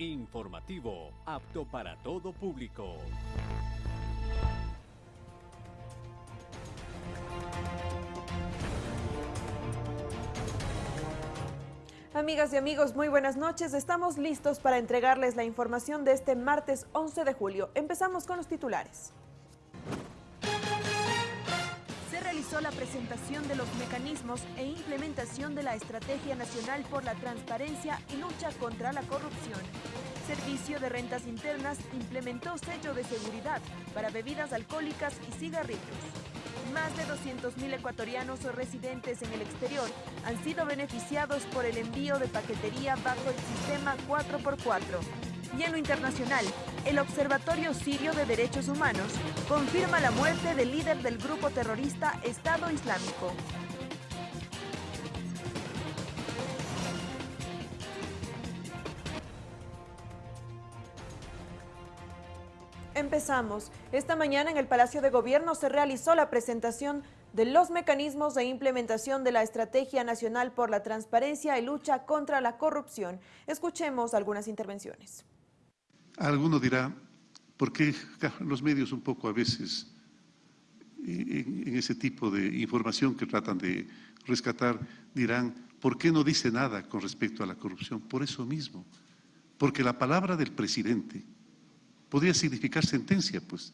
Informativo, apto para todo público. Amigas y amigos, muy buenas noches. Estamos listos para entregarles la información de este martes 11 de julio. Empezamos con los titulares. La presentación de los mecanismos e implementación de la Estrategia Nacional por la Transparencia y Lucha contra la Corrupción. Servicio de Rentas Internas implementó sello de seguridad para bebidas alcohólicas y cigarrillos. Más de 200.000 ecuatorianos o residentes en el exterior han sido beneficiados por el envío de paquetería bajo el sistema 4x4. Y en lo internacional, el Observatorio Sirio de Derechos Humanos confirma la muerte del líder del grupo terrorista Estado Islámico. Empezamos. Esta mañana en el Palacio de Gobierno se realizó la presentación de los mecanismos de implementación de la Estrategia Nacional por la Transparencia y Lucha contra la Corrupción. Escuchemos algunas intervenciones. Alguno dirá, ¿por qué los medios un poco a veces en, ese tipo de información que tratan de rescatar dirán, ¿por qué no dice nada con respecto a la corrupción? Por eso mismo, porque la palabra del presidente podría significar sentencia, pues.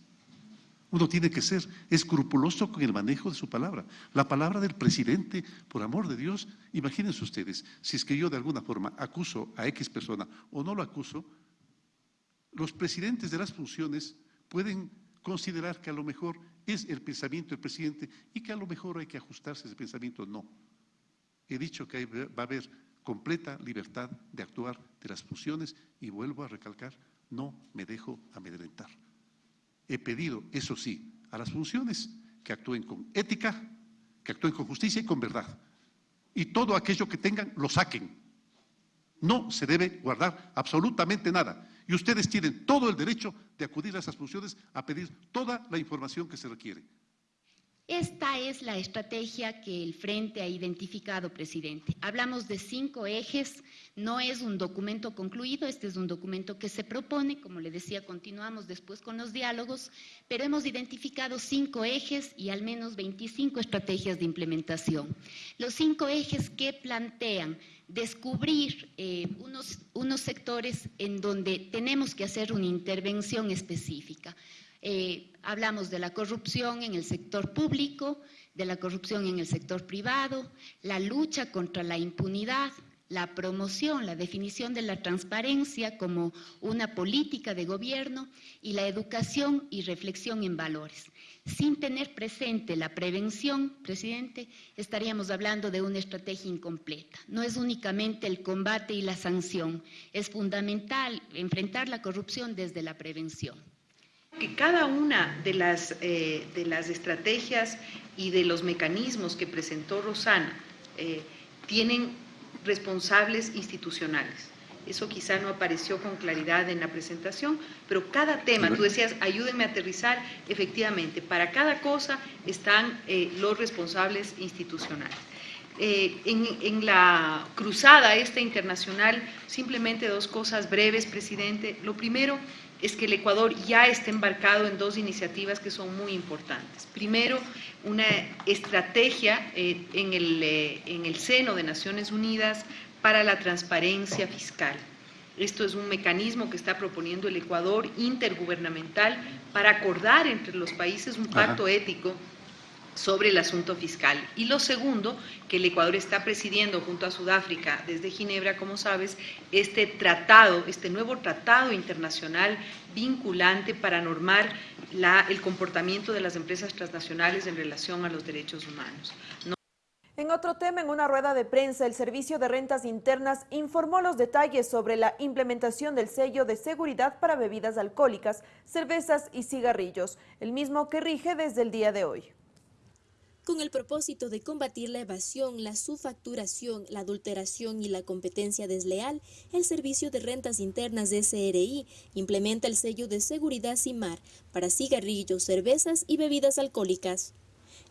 Uno tiene que ser escrupuloso con el manejo de su palabra. La palabra del presidente, por amor de Dios, imagínense ustedes, si es que yo de alguna forma acuso a X persona o no lo acuso, los presidentes de las funciones pueden considerar que a lo mejor es el pensamiento del presidente y que a lo mejor hay que ajustarse a ese pensamiento. No. He dicho que va a haber completa libertad de actuar de las funciones y vuelvo a recalcar, no me dejo amedrentar. He pedido, eso sí, a las funciones que actúen con ética, que actúen con justicia y con verdad. Y todo aquello que tengan, lo saquen. No se debe guardar absolutamente nada. Y ustedes tienen todo el derecho de acudir a esas funciones a pedir toda la información que se requiere. Esta es la estrategia que el Frente ha identificado, presidente. Hablamos de cinco ejes, no es un documento concluido, este es un documento que se propone, como le decía, continuamos después con los diálogos, pero hemos identificado cinco ejes y al menos 25 estrategias de implementación. Los cinco ejes que plantean descubrir eh, unos, unos sectores en donde tenemos que hacer una intervención específica. Eh, hablamos de la corrupción en el sector público, de la corrupción en el sector privado, la lucha contra la impunidad, la promoción, la definición de la transparencia como una política de gobierno y la educación y reflexión en valores. Sin tener presente la prevención, presidente, estaríamos hablando de una estrategia incompleta. No es únicamente el combate y la sanción, es fundamental enfrentar la corrupción desde la prevención que cada una de las, eh, de las estrategias y de los mecanismos que presentó Rosana eh, tienen responsables institucionales. Eso quizá no apareció con claridad en la presentación, pero cada tema, tú decías, ayúdenme a aterrizar, efectivamente, para cada cosa están eh, los responsables institucionales. En, en, la cruzada esta internacional, simplemente dos cosas breves, presidente. Lo primero, es que el Ecuador ya está embarcado en dos iniciativas que son muy importantes. Primero, una estrategia eh, en, el, eh, en el seno de Naciones Unidas para la transparencia fiscal. Esto es un mecanismo que está proponiendo el Ecuador intergubernamental para acordar entre los países un pacto ético sobre el asunto fiscal. Y lo segundo, que el Ecuador está presidiendo junto a Sudáfrica desde Ginebra, como sabes, este tratado, este nuevo tratado internacional vinculante para normar el comportamiento de las empresas transnacionales en relación a los derechos humanos. En otro tema, en una rueda de prensa, el Servicio de Rentas Internas informó los detalles sobre la implementación del sello de seguridad para bebidas alcohólicas, cervezas y cigarrillos, el mismo que rige desde el día de hoy con el propósito de combatir la evasión, la subfacturación, la adulteración y la competencia desleal, el Servicio de Rentas Internas de SRI implementa el sello de seguridad CIMAR para cigarrillos, cervezas y bebidas alcohólicas.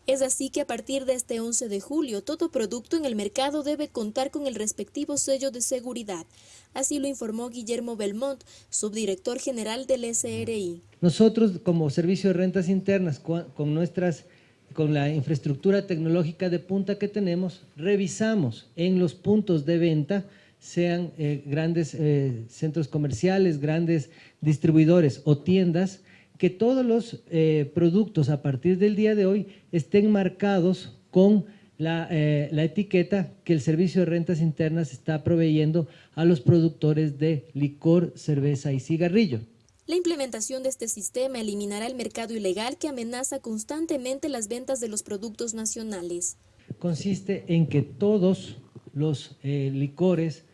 Es así que a partir de este 11 de julio, todo producto en el mercado debe contar con el respectivo sello de seguridad. Así lo informó Guillermo Belmont, subdirector general del SRI. Nosotros, como Servicio de Rentas Internas, con, nuestras, con la infraestructura tecnológica de punta que tenemos, revisamos en los puntos de venta, sean eh, grandes eh, centros comerciales, grandes distribuidores o tiendas, que todos los eh, productos a partir del día de hoy estén marcados con la, la, etiqueta que el Servicio de Rentas Internas está proveyendo a los productores de licor, cerveza y cigarrillo. La implementación de este sistema eliminará el mercado ilegal que amenaza constantemente las ventas de los productos nacionales. Consiste en que todos los eh, licores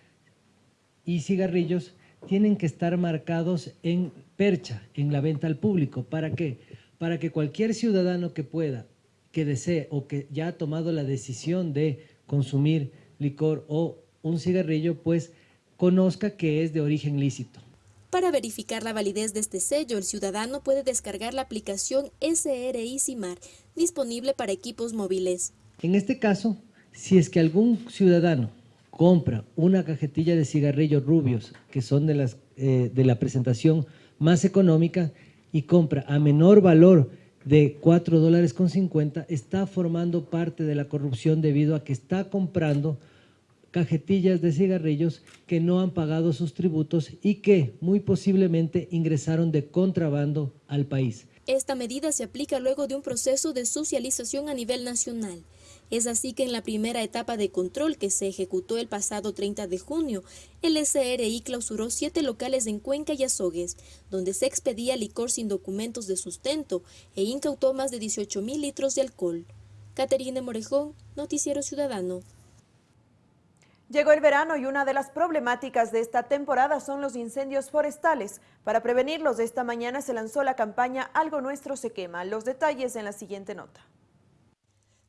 y cigarrillos tienen que estar marcados en percha, en la venta al público. ¿Para qué? Para que cualquier ciudadano que pueda, que desee o que ya ha tomado la decisión de consumir licor o un cigarrillo, pues conozca que es de origen lícito. Para verificar la validez de este sello, el ciudadano puede descargar la aplicación SRI CIMAR, disponible para equipos móviles. En este caso, si es que algún ciudadano compra una cajetilla de cigarrillos rubios, que son de, las, eh, de la presentación más económica, y compra a menor valor de 4 dólares con 50, está formando parte de la corrupción debido a que está comprando cajetillas de cigarrillos que no han pagado sus tributos y que muy posiblemente ingresaron de contrabando al país. Esta medida se aplica luego de un proceso de socialización a nivel nacional. Es así que en la primera etapa de control que se ejecutó el pasado 30 de junio, el SRI clausuró siete locales en Cuenca y Azogues, donde se expedía licor sin documentos de sustento e incautó más de 18 mil litros de alcohol. Caterine Morejón, Noticiero Ciudadano. Llegó el verano y una de las problemáticas de esta temporada son los incendios forestales. Para prevenirlos, esta mañana se lanzó la campaña Algo Nuestro se quema. Los detalles en la siguiente nota.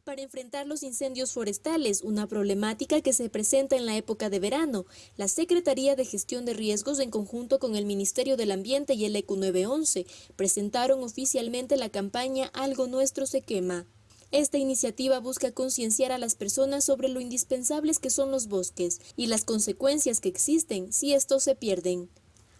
Para enfrentar los incendios forestales, una problemática que se presenta en la época de verano, la Secretaría de Gestión de Riesgos en conjunto con el Ministerio del Ambiente y el ECU 911 presentaron oficialmente la campaña Algo Nuestro se quema. Esta iniciativa busca concienciar a las personas sobre lo indispensables que son los bosques y las consecuencias que existen si estos se pierden.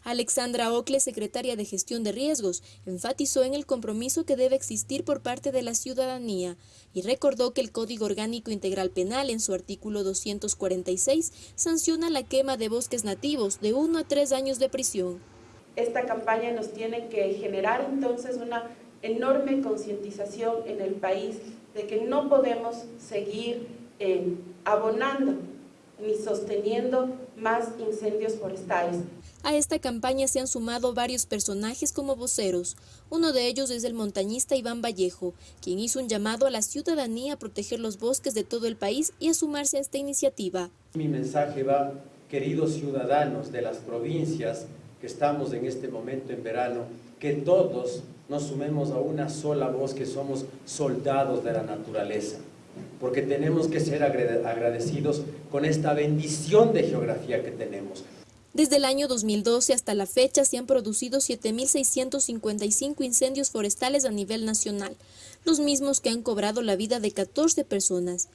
Alexandra Ocle, secretaria de Gestión de Riesgos, enfatizó en el compromiso que debe existir por parte de la ciudadanía y recordó que el Código Orgánico Integral Penal en su artículo 246 sanciona la quema de bosques nativos de uno a tres años de prisión. Esta campaña nos tiene que generar entonces una enorme concientización en el país de que no podemos seguir eh, abonando ni sosteniendo más incendios forestales. A esta campaña se han sumado varios personajes como voceros. Uno de ellos es el montañista Iván Vallejo, quien hizo un llamado a la ciudadanía a proteger los bosques de todo el país y a sumarse a esta iniciativa. Mi mensaje va, queridos ciudadanos de las provincias que estamos en este momento en verano, que todos nos sumemos a una sola voz que somos soldados de la naturaleza, porque tenemos que ser agradecidos con esta bendición de geografía que tenemos. Desde el año 2012 hasta la fecha se han producido 7.655 incendios forestales a nivel nacional, los mismos que han cobrado la vida de 14 personas.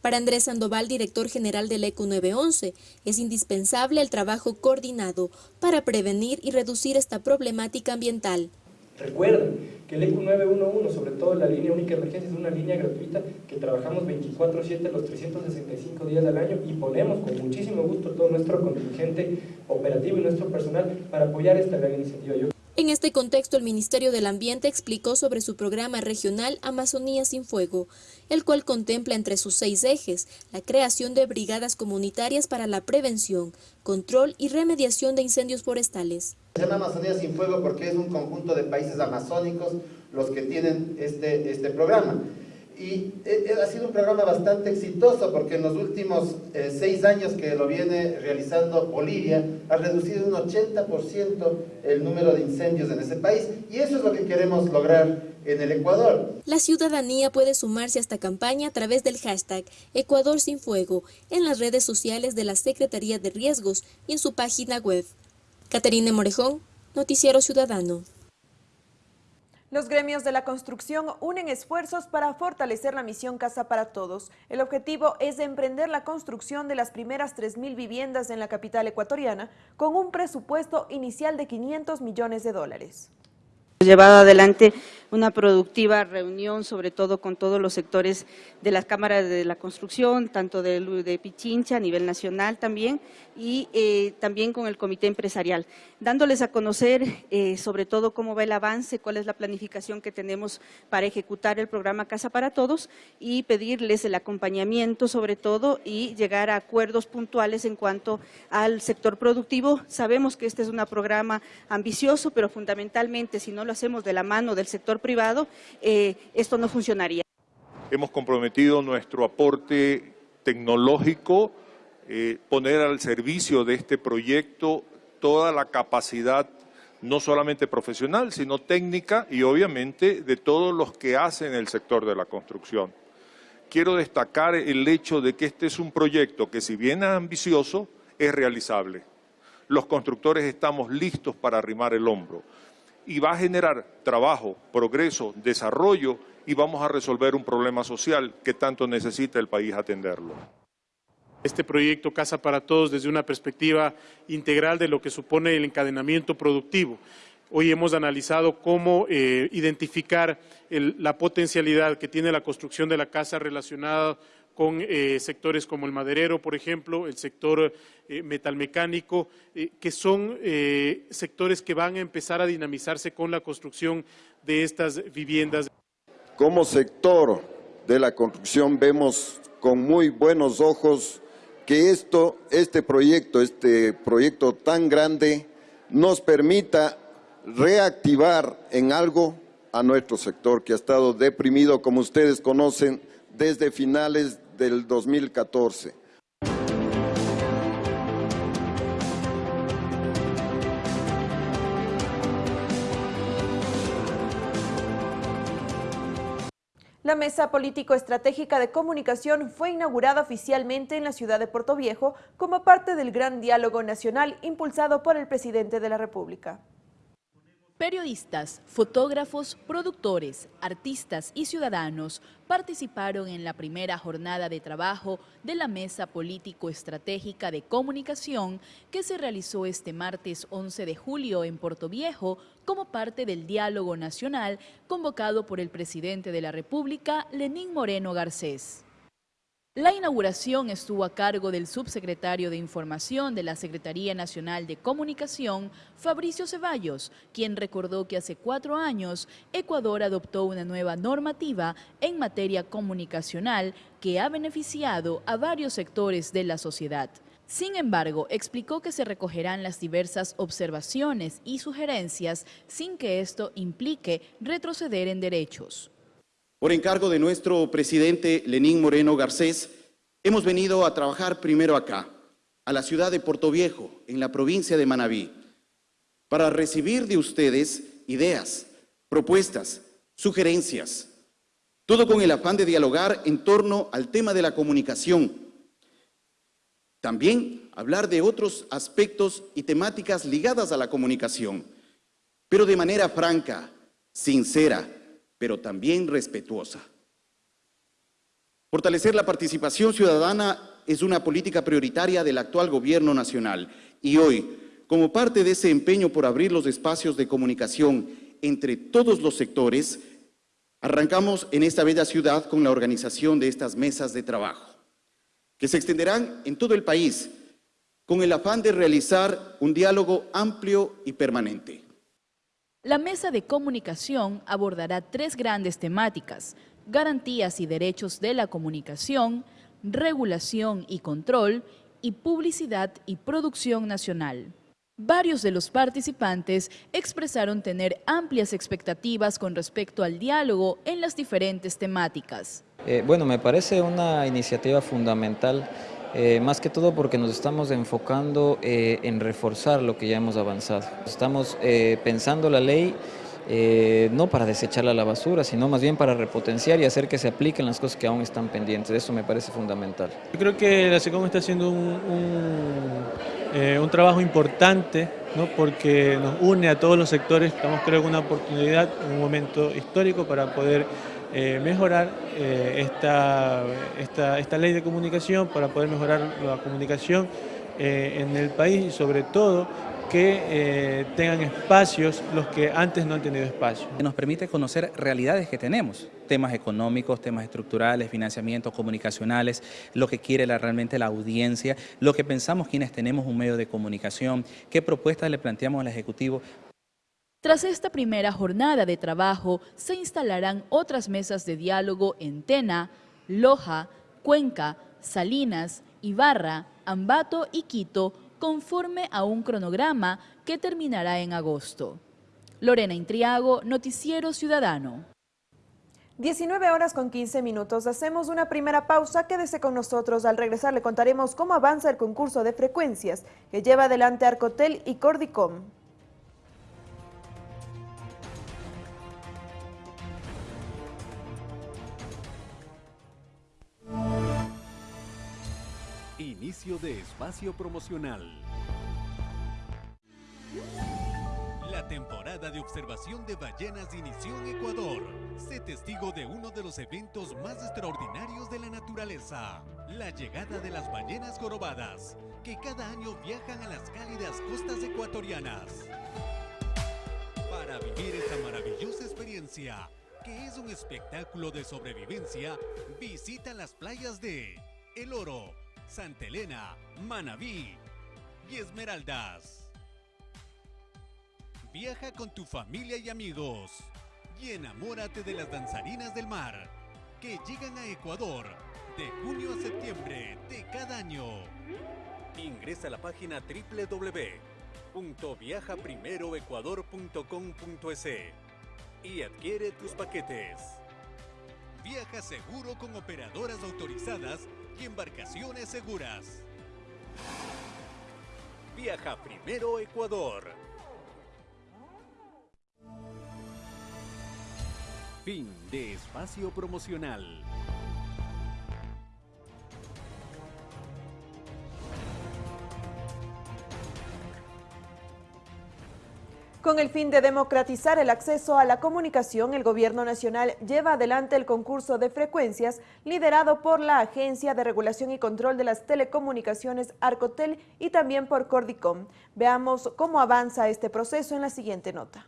Para Andrés Sandoval, director general del ECO 911, es indispensable el trabajo coordinado para prevenir y reducir esta problemática ambiental. Recuerden que el ECU 911, sobre todo la línea única de emergencia, es una línea gratuita que trabajamos 24-7 los 365 días al año y ponemos con muchísimo gusto todo nuestro contingente operativo y nuestro personal para apoyar esta gran iniciativa. En este contexto, el Ministerio del Ambiente explicó sobre su programa regional Amazonía sin Fuego, el cual contempla entre sus seis ejes la creación de brigadas comunitarias para la prevención, control y remediación de incendios forestales. Se llama Amazonía sin Fuego porque es un conjunto de países amazónicos los que tienen este, este programa. Y eh, eh, ha sido un programa bastante exitoso porque en los últimos eh, seis años que lo viene realizando Bolivia ha reducido un 80% el número de incendios en ese país y eso es lo que queremos lograr en el Ecuador. La ciudadanía puede sumarse a esta campaña a través del hashtag Ecuador sin Fuego en las redes sociales de la Secretaría de Riesgos y en su página web. Caterine Morejón, Noticiero Ciudadano. Los gremios de la construcción unen esfuerzos para fortalecer la misión Casa para Todos. El objetivo es emprender la construcción de las primeras 3.000 viviendas en la capital ecuatoriana con un presupuesto inicial de 500 millones de dólares llevado adelante una productiva reunión, sobre todo con todos los sectores de las cámaras de la construcción, tanto de, Pichincha a nivel nacional también, y eh, también con el comité empresarial, dándoles a conocer eh, sobre todo cómo va el avance, cuál es la planificación que tenemos para ejecutar el programa Casa para Todos y pedirles el acompañamiento sobre todo y llegar a acuerdos puntuales en cuanto al sector productivo. Sabemos que este es un programa ambicioso, pero fundamentalmente si no lo hacemos de la mano del sector privado, eh, esto no funcionaría. Hemos comprometido nuestro aporte tecnológico, eh, poner al servicio de este proyecto toda la capacidad no solamente profesional, sino técnica y obviamente de todos los que hacen el sector de la construcción. Quiero destacar el hecho de que este es un proyecto que si bien es ambicioso, es realizable. Los constructores estamos listos para arrimar el hombro y va a generar trabajo, progreso, desarrollo y vamos a resolver un problema social que tanto necesita el país atenderlo. Este proyecto Casa para Todos desde una perspectiva integral de lo que supone el encadenamiento productivo. Hoy hemos analizado cómo eh, identificar la potencialidad que tiene la construcción de la casa relacionada con eh, sectores como el maderero, por ejemplo, el sector eh, metalmecánico, eh, que son sectores que van a empezar a dinamizarse con la construcción de estas viviendas. Como sector de la construcción vemos con muy buenos ojos que esto, este proyecto, este proyecto tan grande, nos permita reactivar en algo a nuestro sector que ha estado deprimido, como ustedes conocen, desde finales del 2014. La Mesa Político-Estratégica de Comunicación fue inaugurada oficialmente en la ciudad de Puerto Viejo como parte del Gran Diálogo Nacional impulsado por el presidente de la República. Periodistas, fotógrafos, productores, artistas y ciudadanos participaron en la primera jornada de trabajo de la Mesa Político-Estratégica de Comunicación que se realizó este martes 11 de julio en Puerto Viejo como parte del diálogo nacional convocado por el presidente de la República, Lenín Moreno Garcés. La inauguración estuvo a cargo del subsecretario de Información de la Secretaría Nacional de Comunicación, Fabricio Ceballos, quien recordó que hace cuatro años Ecuador adoptó una nueva normativa en materia comunicacional que ha beneficiado a varios sectores de la sociedad. Sin embargo, explicó que se recogerán las diversas observaciones y sugerencias sin que esto implique retroceder en derechos. Por encargo de nuestro presidente Lenín Moreno Garcés, hemos venido a trabajar primero acá, a la ciudad de Puerto Viejo, en la provincia de Manabí, para recibir de ustedes ideas, propuestas, sugerencias, todo con el afán de dialogar en torno al tema de la comunicación. También hablar de otros aspectos y temáticas ligadas a la comunicación, pero de manera franca, sincera, pero también respetuosa. Fortalecer la participación ciudadana es una política prioritaria del actual gobierno nacional y hoy, como parte de ese empeño por abrir los espacios de comunicación entre todos los sectores, arrancamos en esta bella ciudad con la organización de estas mesas de trabajo, que se extenderán en todo el país con el afán de realizar un diálogo amplio y permanente. La mesa de comunicación abordará tres grandes temáticas, garantías y derechos de la comunicación, regulación y control, y publicidad y producción nacional. Varios de los participantes expresaron tener amplias expectativas con respecto al diálogo en las diferentes temáticas. Eh, bueno, me parece una iniciativa fundamental eh, más que todo porque nos estamos enfocando eh, en reforzar lo que ya hemos avanzado. Estamos eh, pensando la ley no para desecharla a la basura, sino más bien para repotenciar y hacer que se apliquen las cosas que aún están pendientes. Eso me parece fundamental. Yo creo que la SECOM está haciendo un, eh, un trabajo importante ¿no? porque nos une a todos los sectores, estamos creo una oportunidad, un momento histórico para poder eh, mejorar eh, esta, esta, esta, ley de comunicación, para poder mejorar la comunicación en el país y sobre todo que eh, tengan espacios los que antes no han tenido espacio. Nos permite conocer realidades que tenemos, temas económicos, temas estructurales, financiamientos comunicacionales, lo que quiere realmente la audiencia, lo que pensamos quienes tenemos un medio de comunicación, qué propuestas le planteamos al Ejecutivo. Tras esta primera jornada de trabajo, se instalarán otras mesas de diálogo en Tena, Loja, Cuenca, Salinas, Ibarra, Ambato y Quito, conforme a un cronograma que terminará en agosto. Lorena Intriago, Noticiero Ciudadano. 19 horas con 15 minutos. Hacemos una primera pausa. Quédese con nosotros. Al regresar le contaremos cómo avanza el concurso de frecuencias que lleva adelante Arcotel y Cordicom. Inicio de espacio promocional. La temporada de observación de ballenas inició en Ecuador. Sé testigo de uno de los eventos más extraordinarios de la naturaleza. La llegada de las ballenas jorobadas, que cada año viajan a las cálidas costas ecuatorianas. Para vivir esta maravillosa experiencia, que es un espectáculo de sobrevivencia, visita las playas de El Oro, Santa Elena, Manabí y Esmeraldas. Viaja con tu familia y amigos y enamórate de las danzarinas del mar que llegan a Ecuador de junio a septiembre de cada año. Ingresa a la página www.viajaprimeroecuador.com.es y adquiere tus paquetes. Viaja seguro con operadoras autorizadas y embarcaciones seguras. Viaja primero Ecuador. Fin de espacio promocional. Con el fin de democratizar el acceso a la comunicación, el Gobierno Nacional lleva adelante el concurso de frecuencias liderado por la Agencia de Regulación y Control de las Telecomunicaciones Arcotel y también por Cordicom. Veamos cómo avanza este proceso en la siguiente nota.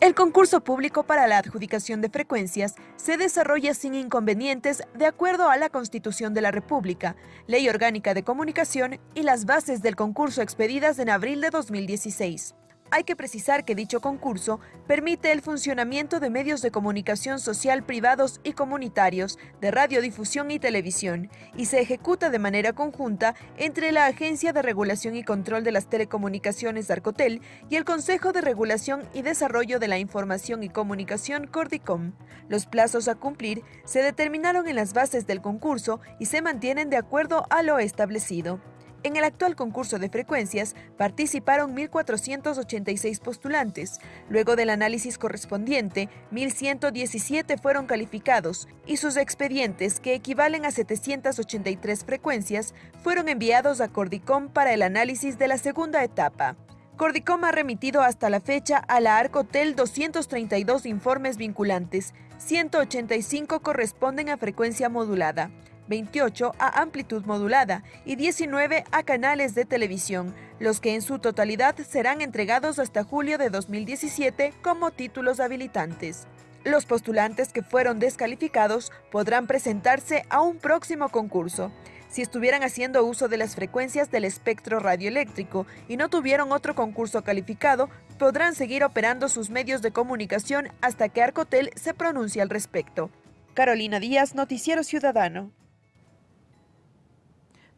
El concurso público para la adjudicación de frecuencias se desarrolla sin inconvenientes de acuerdo a la Constitución de la República, Ley Orgánica de Comunicación y las bases del concurso expedidas en abril de 2016. Hay que precisar que dicho concurso permite el funcionamiento de medios de comunicación social privados y comunitarios, de radiodifusión y televisión, y se ejecuta de manera conjunta entre la Agencia de Regulación y Control de las Telecomunicaciones Arcotel y el Consejo de Regulación y Desarrollo de la Información y Comunicación Cordicom. Los plazos a cumplir se determinaron en las bases del concurso y se mantienen de acuerdo a lo establecido. En el actual concurso de frecuencias participaron 1.486 postulantes. Luego del análisis correspondiente, 1.117 fueron calificados y sus expedientes, que equivalen a 783 frecuencias, fueron enviados a Cordicom para el análisis de la segunda etapa. Cordicom ha remitido hasta la fecha a la Arcotel 232 informes vinculantes, 185 corresponden a frecuencia modulada. 28 a amplitud modulada y 19 a canales de televisión, los que en su totalidad serán entregados hasta julio de 2017 como títulos habilitantes. Los postulantes que fueron descalificados podrán presentarse a un próximo concurso. Si estuvieran haciendo uso de las frecuencias del espectro radioeléctrico y no tuvieron otro concurso calificado, podrán seguir operando sus medios de comunicación hasta que Arcotel se pronuncie al respecto. Carolina Díaz, Noticiero Ciudadano.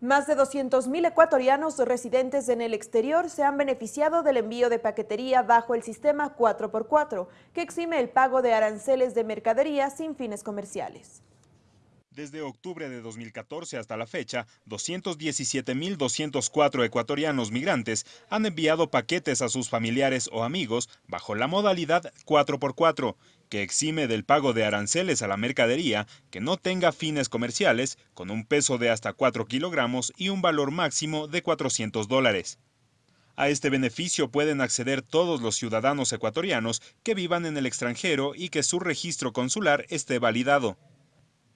Más de 200.000 ecuatorianos residentes en el exterior se han beneficiado del envío de paquetería bajo el sistema 4x4, que exime el pago de aranceles de mercadería sin fines comerciales. Desde octubre de 2014 hasta la fecha, 217.204 ecuatorianos migrantes han enviado paquetes a sus familiares o amigos bajo la modalidad 4x4, que exime del pago de aranceles a la mercadería que no tenga fines comerciales, con un peso de hasta 4 kilogramos y un valor máximo de 400 dólares. A este beneficio pueden acceder todos los ciudadanos ecuatorianos que vivan en el extranjero y que su registro consular esté validado.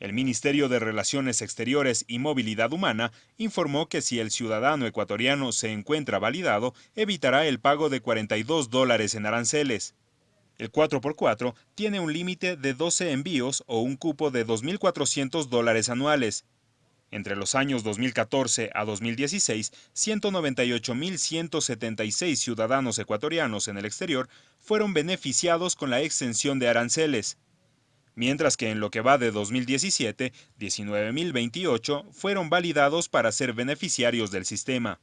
El Ministerio de Relaciones Exteriores y Movilidad Humana informó que si el ciudadano ecuatoriano se encuentra validado, evitará el pago de 42 dólares en aranceles. El 4x4 tiene un límite de 12 envíos o un cupo de 2.400 dólares anuales. Entre los años 2014 a 2016, 198.176 ciudadanos ecuatorianos en el exterior fueron beneficiados con la exención de aranceles mientras que en lo que va de 2017, 19.028 fueron validados para ser beneficiarios del sistema.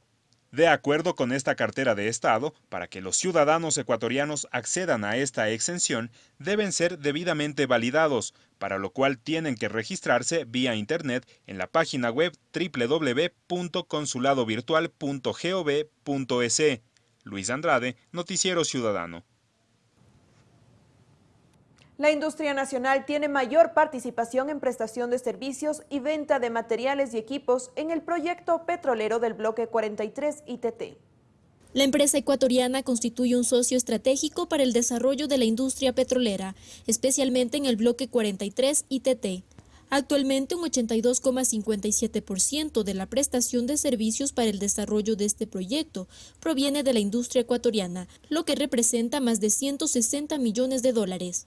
De acuerdo con esta cartera de Estado, para que los ciudadanos ecuatorianos accedan a esta exención, deben ser debidamente validados, para lo cual tienen que registrarse vía Internet en la página web www.consuladovirtual.gov.es. Luis Andrade, Noticiero Ciudadano. La industria nacional tiene mayor participación en prestación de servicios y venta de materiales y equipos en el proyecto petrolero del bloque 43 ITT. La empresa ecuatoriana constituye un socio estratégico para el desarrollo de la industria petrolera, especialmente en el bloque 43 ITT. Actualmente un 82,57% de la prestación de servicios para el desarrollo de este proyecto proviene de la industria ecuatoriana, lo que representa más de 160 millones de dólares.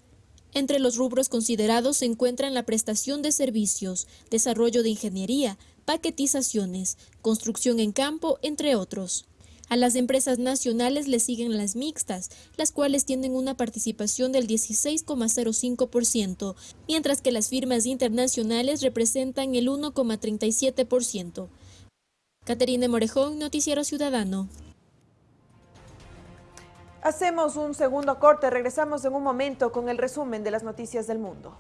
Entre los rubros considerados se encuentran la prestación de servicios, desarrollo de ingeniería, paquetizaciones, construcción en campo, entre otros. A las empresas nacionales le siguen las mixtas, las cuales tienen una participación del 16,05%, mientras que las firmas internacionales representan el 1,37%. Caterina Morejón, Noticiero Ciudadano. Hacemos un segundo corte, regresamos en un momento con el resumen de las noticias del mundo.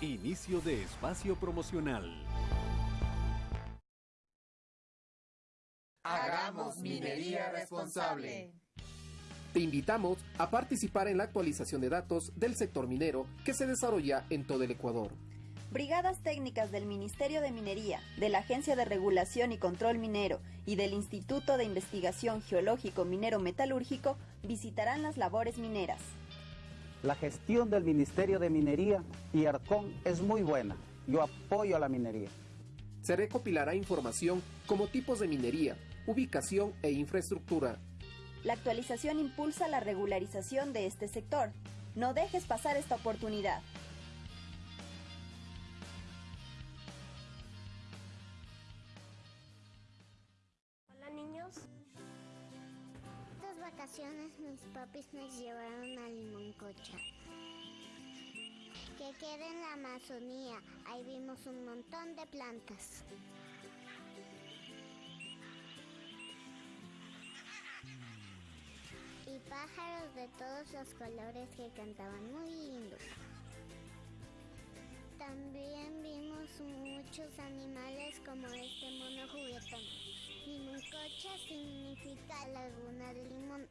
Inicio de espacio promocional. Hagamos minería responsable. Te invitamos a participar en la actualización de datos del sector minero que se desarrolla en todo el Ecuador. Brigadas técnicas del Ministerio de Minería, de la Agencia de Regulación y Control Minero y del Instituto de Investigación Geológico Minero Metalúrgico visitarán las labores mineras. La gestión del Ministerio de Minería y ARCON es muy buena. Yo apoyo a la minería. Se recopilará información como tipos de minería, ubicación e infraestructura. La actualización impulsa la regularización de este sector. No dejes pasar esta oportunidad. Mis papis nos llevaron a Limoncocha. Que queda en la Amazonía. Ahí vimos un montón de plantas. Y pájaros de todos los colores que cantaban muy lindos. También vimos muchos animales como este mono juguetón. Limoncocha significa laguna de limón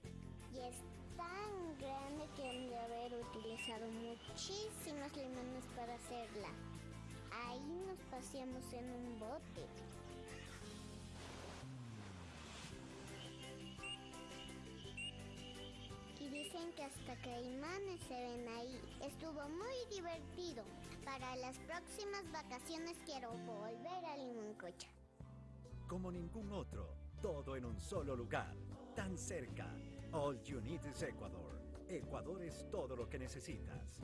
y es tan grande que han de haber utilizado muchísimos limones para hacerla. Ahí nos paseamos en un bote. Y dicen que hasta caimanes se ven ahí. Estuvo muy divertido. Para las próximas vacaciones quiero volver a Limoncocha como ningún otro, todo en un solo lugar, tan cerca. All you need is Ecuador. Ecuador es todo lo que necesitas.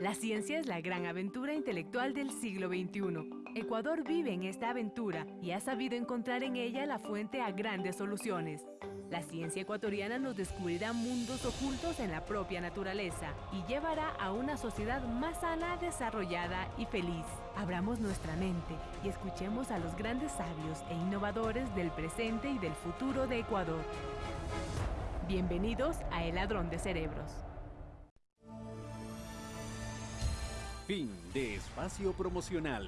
La ciencia es la gran aventura intelectual del siglo XXI. Ecuador vive en esta aventura y ha sabido encontrar en ella la fuente a grandes soluciones. La ciencia ecuatoriana nos descubrirá mundos ocultos en la propia naturaleza y llevará a una sociedad más sana, desarrollada y feliz. Abramos nuestra mente y escuchemos a los grandes sabios e innovadores del presente y del futuro de Ecuador. Bienvenidos a El Ladrón de Cerebros. Fin de espacio promocional.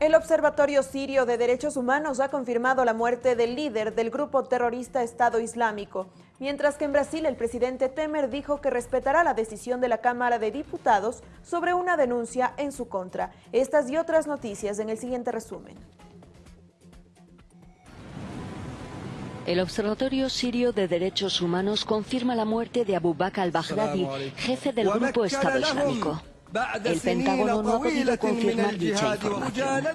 El Observatorio Sirio de Derechos Humanos ha confirmado la muerte del líder del grupo terrorista Estado Islámico, mientras que en Brasil el presidente Temer dijo que respetará la decisión de la Cámara de Diputados sobre una denuncia en su contra. Estas y otras noticias en el siguiente resumen. El Observatorio Sirio de Derechos Humanos confirma la muerte de Abu Bakr al-Baghdadi, jefe del grupo Estado Islámico. El Pentágono no ha podido confirmar dicha información.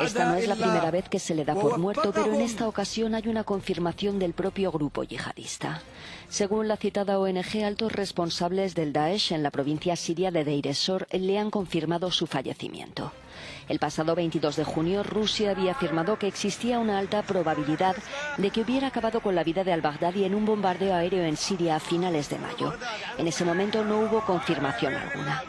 Esta no es la primera vez que se le da por muerto, pero en esta ocasión hay una confirmación del propio grupo yihadista. Según la citada ONG, altos responsables del Daesh en la provincia siria de Deir ez-Zor le han confirmado su fallecimiento. El pasado 22 de junio, Rusia había afirmado que existía una alta probabilidad de que hubiera acabado con la vida de al-Baghdadi en un bombardeo aéreo en Siria a finales de mayo. En ese momento no hubo confirmación alguna.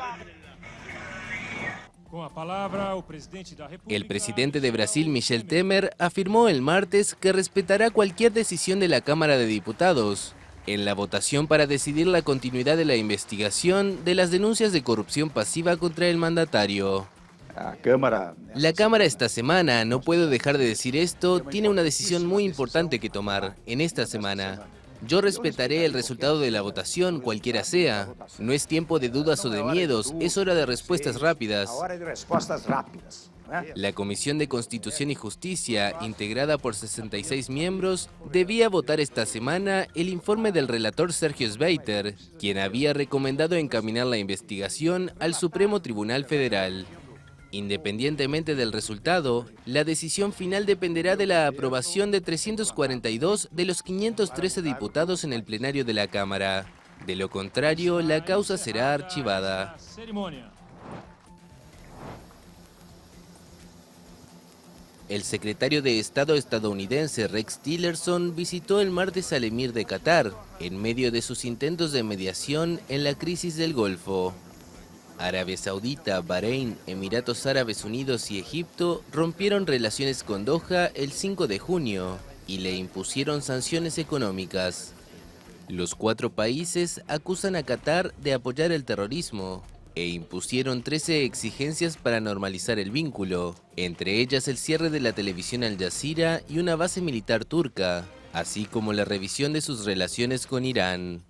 El presidente de Brasil, Michel Temer, afirmó el martes que respetará cualquier decisión de la Cámara de Diputados en la votación para decidir la continuidad de la investigación de las denuncias de corrupción pasiva contra el mandatario. La Cámara esta semana, no puedo dejar de decir esto, tiene una decisión muy importante que tomar en esta semana. Yo respetaré el resultado de la votación, cualquiera sea. No es tiempo de dudas o de miedos, es hora de respuestas rápidas. La Comisión de Constitución y Justicia, integrada por 66 miembros, debía votar esta semana el informe del relator Sergio Sveiter, quien había recomendado encaminar la investigación al Supremo Tribunal Federal. Independientemente del resultado, la decisión final dependerá de la aprobación de 342 de los 513 diputados en el plenario de la Cámara. De lo contrario, la causa será archivada. El secretario de Estado estadounidense Rex Tillerson visitó el martes al emir de Qatar, en medio de sus intentos de mediación en la crisis del Golfo. Arabia Saudita, Bahrein, Emiratos Árabes Unidos y Egipto rompieron relaciones con Doha el 5 de junio y le impusieron sanciones económicas. Los cuatro países acusan a Qatar de apoyar el terrorismo e impusieron 13 exigencias para normalizar el vínculo, entre ellas el cierre de la televisión Al Jazeera y una base militar turca, así como la revisión de sus relaciones con Irán.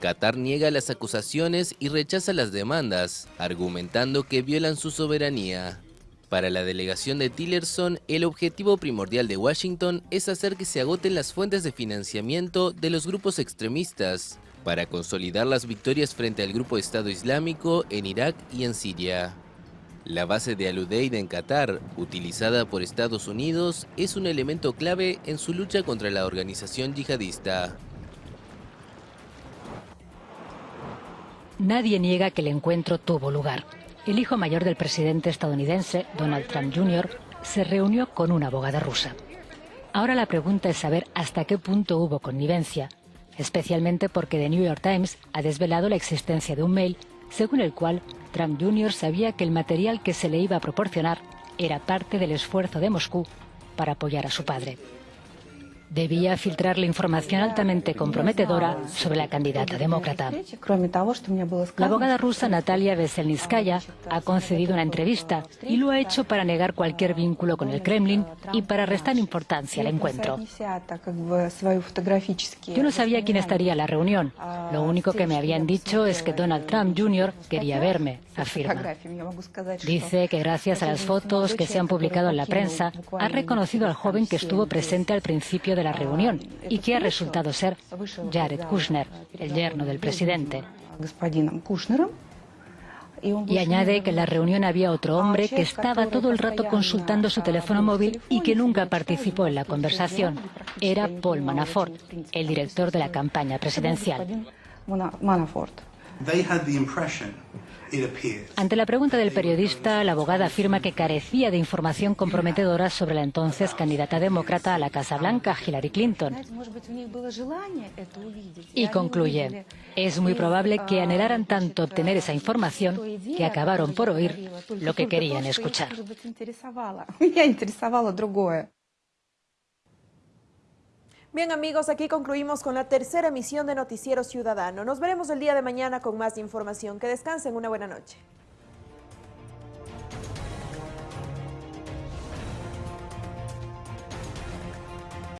Qatar niega las acusaciones y rechaza las demandas, argumentando que violan su soberanía. Para la delegación de Tillerson, el objetivo primordial de Washington es hacer que se agoten las fuentes de financiamiento de los grupos extremistas, para consolidar las victorias frente al grupo Estado Islámico en Irak y en Siria. La base de Al-Udeid en Qatar, utilizada por Estados Unidos, es un elemento clave en su lucha contra la organización yihadista. Nadie niega que el encuentro tuvo lugar. El hijo mayor del presidente estadounidense, Donald Trump Jr., se reunió con una abogada rusa. Ahora la pregunta es saber hasta qué punto hubo connivencia, especialmente porque The New York Times ha desvelado la existencia de un mail según el cual Trump Jr. sabía que el material que se le iba a proporcionar era parte del esfuerzo de Moscú para apoyar a su padre debía filtrar la información altamente comprometedora sobre la candidata demócrata. La abogada rusa Natalia Veselnitskaya ha concedido una entrevista y lo ha hecho para negar cualquier vínculo con el Kremlin y para restar importancia al encuentro. Yo no sabía quién estaría en la reunión. Lo único que me habían dicho es que Donald Trump Jr. quería verme, afirma. Dice que gracias a las fotos que se han publicado en la prensa, ha reconocido al joven que estuvo presente al principio de la reunión y que ha resultado ser Jared Kushner, el yerno del presidente. Y añade que en la reunión había otro hombre que estaba todo el rato consultando su teléfono móvil y que nunca participó en la conversación. Era Paul Manafort, el director de la campaña presidencial. Ante la pregunta del periodista, la abogada afirma que carecía de información comprometedora sobre la entonces candidata demócrata a la Casa Blanca, Hillary Clinton. Y concluye, es muy probable que anhelaran tanto obtener esa información que acabaron por oír lo que querían escuchar. Bien amigos, aquí concluimos con la tercera emisión de Noticiero Ciudadano. Nos veremos el día de mañana con más información. Que descansen, una buena noche.